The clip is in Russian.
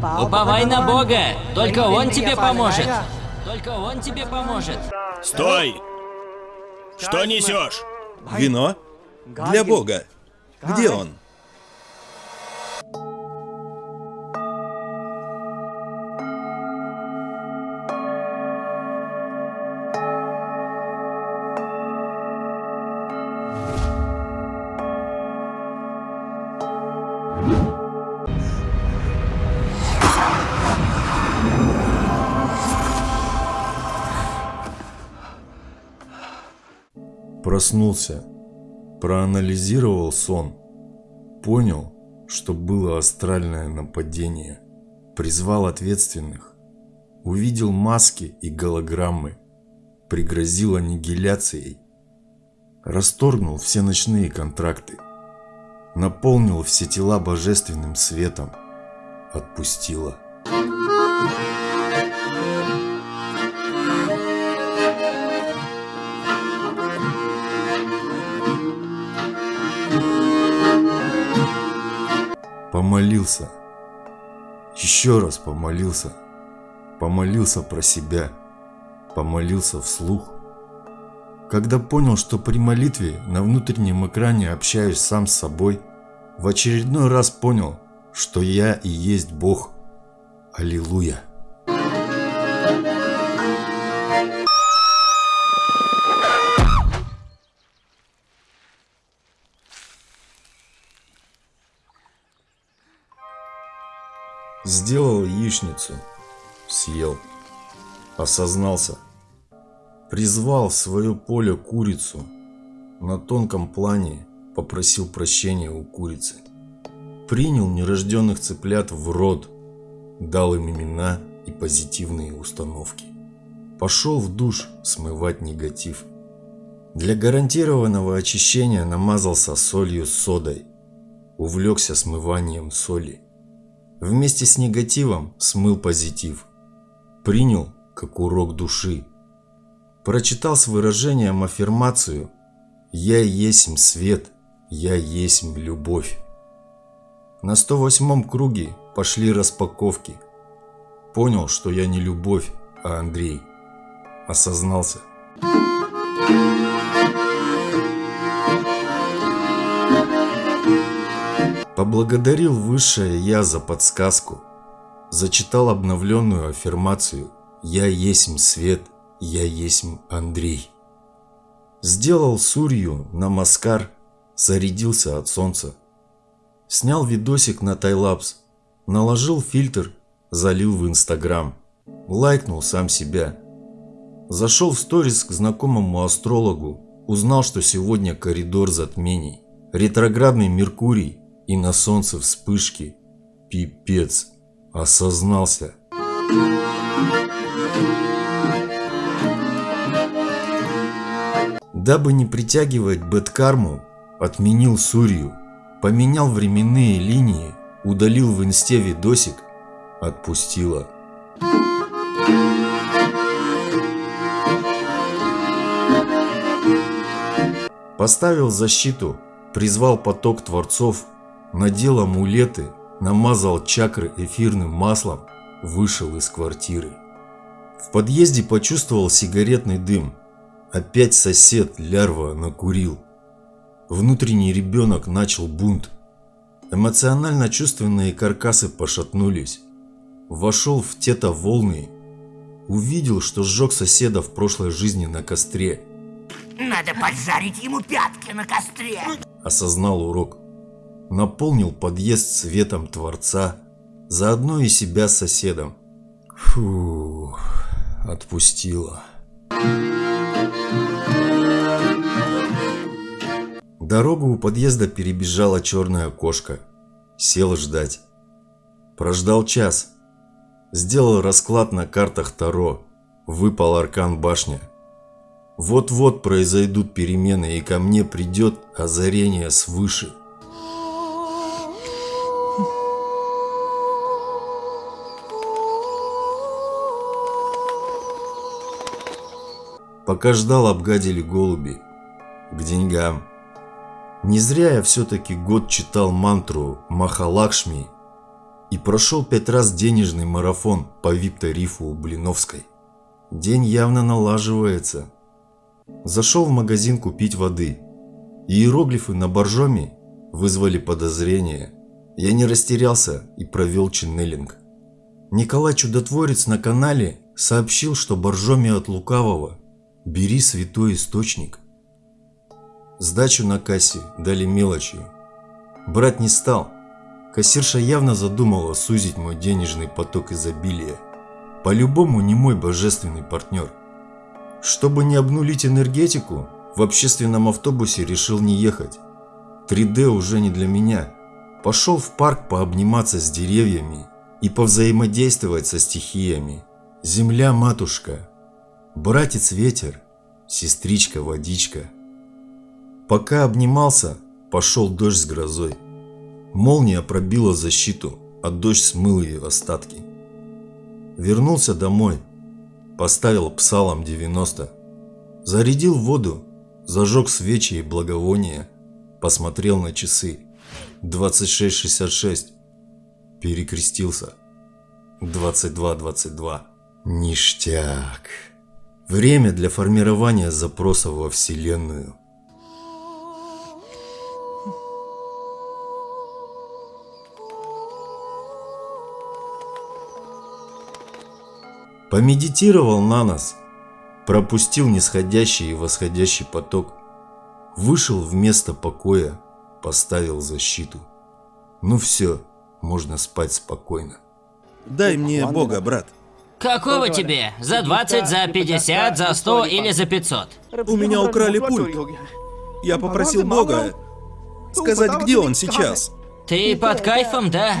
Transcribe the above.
Уповай на Бога, только Он тебе поможет. Только Он тебе поможет. Стой! Что несешь? Вино? Для Бога. Где он? Проснулся, проанализировал сон, понял, что было астральное нападение, призвал ответственных, увидел маски и голограммы, пригрозил аннигиляцией, расторгнул все ночные контракты, наполнил все тела божественным светом, отпустила. Помолился. Еще раз помолился. Помолился про себя. Помолился вслух. Когда понял, что при молитве на внутреннем экране общаюсь сам с собой, в очередной раз понял, что я и есть Бог. Аллилуйя. Сделал яичницу, съел, осознался, призвал в свое поле курицу, на тонком плане попросил прощения у курицы, принял нерожденных цыплят в род, дал им имена и позитивные установки, пошел в душ смывать негатив. Для гарантированного очищения намазался солью с содой, увлекся смыванием соли. Вместе с негативом смыл позитив. Принял как урок души. Прочитал с выражением аффирмацию «Я есть свет, я есть любовь». На 108 круге пошли распаковки. Понял, что я не любовь, а Андрей. Осознался. Поблагодарил Высшее Я за подсказку. Зачитал обновленную аффирмацию «Я есть свет, я есть Андрей». Сделал сурью на маскар, зарядился от солнца. Снял видосик на тайлапс, наложил фильтр, залил в инстаграм. Лайкнул сам себя. Зашел в сторис к знакомому астрологу, узнал, что сегодня коридор затмений. Ретроградный Меркурий и на солнце вспышки. Пипец. Осознался. Дабы не притягивать бэткарму, отменил Сурью, поменял временные линии, удалил в инсте видосик, отпустила. Поставил защиту, призвал поток творцов надел амулеты, намазал чакры эфирным маслом, вышел из квартиры. В подъезде почувствовал сигаретный дым. Опять сосед лярва накурил. Внутренний ребенок начал бунт. Эмоционально-чувственные каркасы пошатнулись. Вошел в тета-волны. Увидел, что сжег соседа в прошлой жизни на костре. Надо поджарить ему пятки на костре. Осознал урок наполнил подъезд светом Творца, заодно и себя соседом. Фу, отпустила. Дорогу у подъезда перебежала черная кошка. Сел ждать. Прождал час. Сделал расклад на картах Таро. Выпал аркан башня. Вот-вот произойдут перемены, и ко мне придет озарение свыше. Пока ждал, обгадили голуби. К деньгам. Не зря я все-таки год читал мантру Махалакшми. И прошел пять раз денежный марафон по VIP-тарифу у Блиновской. День явно налаживается. Зашел в магазин купить воды. Иероглифы на боржоме вызвали подозрение. Я не растерялся и провел ченнелинг. Николай Чудотворец на канале сообщил, что боржоме от лукавого бери святой источник. Сдачу на кассе дали мелочью. Брать не стал. Кассирша явно задумала сузить мой денежный поток изобилия. По-любому не мой божественный партнер. Чтобы не обнулить энергетику, в общественном автобусе решил не ехать. 3D уже не для меня. Пошел в парк пообниматься с деревьями и повзаимодействовать со стихиями. Земля матушка, братец ветер, сестричка водичка. Пока обнимался, пошел дождь с грозой. Молния пробила защиту, а дождь смыл ее остатки. Вернулся домой, поставил псалом 90, зарядил воду, зажег свечи и благовония, посмотрел на часы. 26.66. Перекрестился. 22.22. Ништяк. Время для формирования запросов во Вселенную. Помедитировал на нас, пропустил нисходящий и восходящий поток, вышел в место покоя, поставил защиту. Ну все, можно спать спокойно. Дай мне Бога, брат. Какого тебе? За 20, за 50, за 100 или за 500? У меня украли пульт. Я попросил Бога сказать, где он сейчас. Ты под кайфом, да?